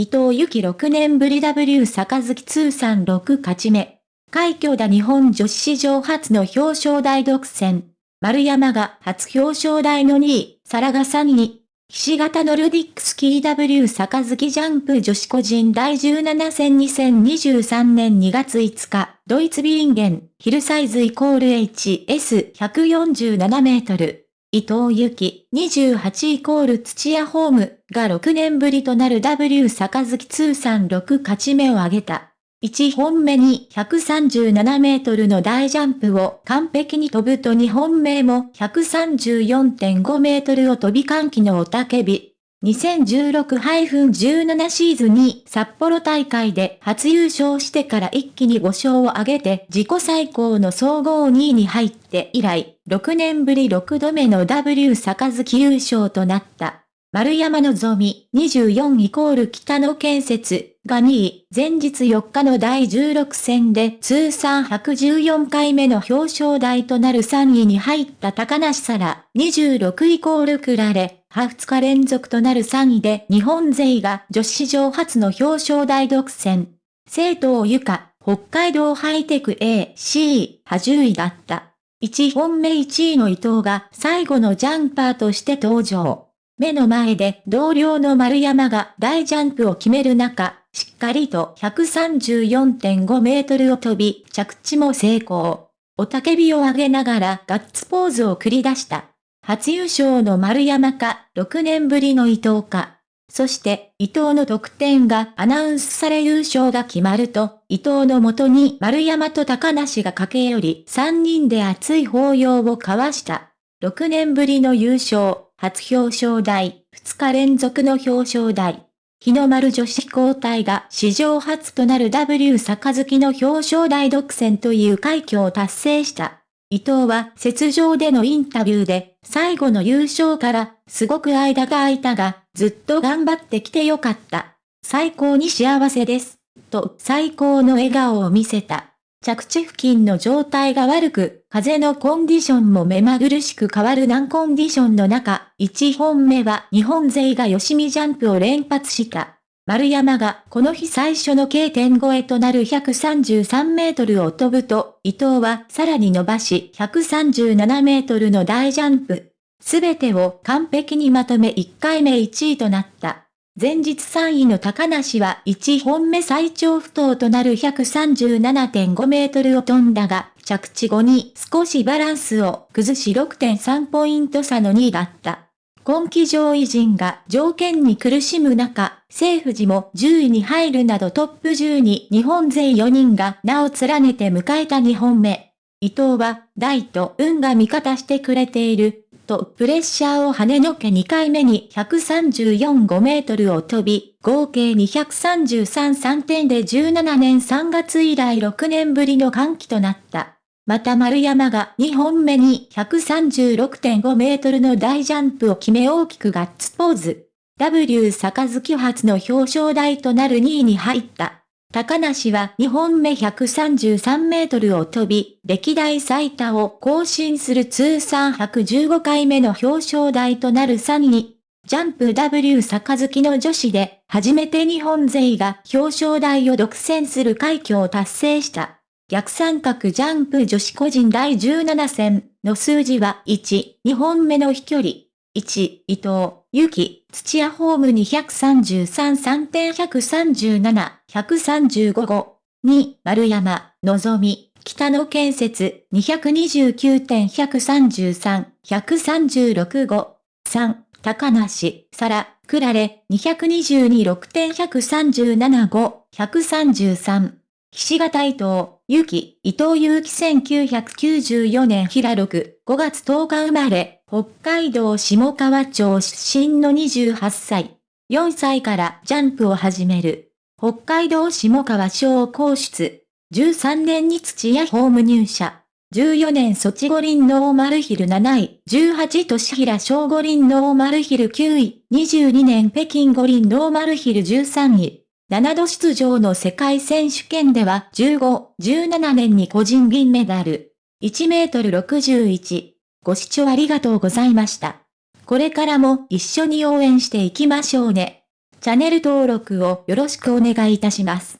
伊藤由紀6年ぶり W 杯通算6勝ち目。快挙だ日本女子史上初の表彰台独占。丸山が初表彰台の2位、サラが3位。岸型ノルディックスキー W 杯ジャンプ女子個人第17戦2023年2月5日、ドイツビーンゲン、ヒルサイズイコール HS147 メートル。伊藤由紀、28イコール土屋ホームが6年ぶりとなる W 坂月通算6勝ち目を挙げた。1本目に137メートルの大ジャンプを完璧に飛ぶと2本目も134.5メートルを飛び歓喜のおたけび。2016-17シーズンに札幌大会で初優勝してから一気に5勝を挙げて自己最高の総合2位に入って以来、6年ぶり6度目の W 杯優勝となった。丸山のぞみ24イコール北野建設が2位、前日4日の第16戦で通算114回目の表彰台となる3位に入った高梨沙羅26イコールクラレ、2日連続となる3位で日本勢が女子史上初の表彰台独占。生徒をゆか、北海道ハイテク A、C、波10位だった。1本目1位の伊藤が最後のジャンパーとして登場。目の前で同僚の丸山が大ジャンプを決める中、しっかりと134.5メートルを飛び、着地も成功。おたけびを上げながらガッツポーズを繰り出した。初優勝の丸山か、6年ぶりの伊藤か。そして、伊藤の得点がアナウンスされ優勝が決まると、伊藤のもとに丸山と高梨が駆け寄り、3人で熱い抱擁を交わした。6年ぶりの優勝。初表彰台、2日連続の表彰台。日の丸女子交代が史上初となる W 杯の表彰台独占という快挙を達成した。伊藤は雪上でのインタビューで、最後の優勝から、すごく間が空いたが、ずっと頑張ってきてよかった。最高に幸せです。と最高の笑顔を見せた。着地付近の状態が悪く、風のコンディションも目まぐるしく変わる難コンディションの中、1本目は日本勢が吉見ジャンプを連発した。丸山がこの日最初の K 点超えとなる133メートルを飛ぶと、伊藤はさらに伸ばし137メートルの大ジャンプ。すべてを完璧にまとめ1回目1位となった。前日3位の高梨は1本目最長不当となる137.5メートルを飛んだが、着地後に少しバランスを崩し6.3ポイント差の2位だった。今季上位陣が条件に苦しむ中、政府寺も10位に入るなどトップ10に日本勢4人が名を連ねて迎えた2本目。伊藤は、大と運が味方してくれている、とプレッシャーを跳ねのけ2回目に134.5メートルを飛び、合計233.3点で17年3月以来6年ぶりの歓喜となった。また丸山が2本目に136.5メートルの大ジャンプを決め大きくガッツポーズ。W 杯初の表彰台となる2位に入った。高梨は2本目133メートルを飛び、歴代最多を更新する通算115回目の表彰台となる3位。ジャンプ W 杯の女子で、初めて日本勢が表彰台を独占する快挙を達成した。逆三角ジャンプ女子個人第17戦の数字は1、2本目の飛距離。1、伊藤、ゆき、土屋ホーム233、3.137、135号。2、丸山、のぞみ、北野建設。229.133、136号。3、高梨、さら、くられ、222、6.137 5、133。岸形伊藤、ゆき、伊藤祐樹1994年平6、5月10日生まれ、北海道下川町出身の28歳。4歳からジャンプを始める。北海道下川商高出。13年に土屋ホーム入社。14年ソチ五輪ノーマルヒル7位。18年平昌五輪ノーマルヒル9位。22年北京五輪ノーマルヒル13位。7度出場の世界選手権では15、17年に個人銀メダル。1メートル61。ご視聴ありがとうございました。これからも一緒に応援していきましょうね。チャンネル登録をよろしくお願いいたします。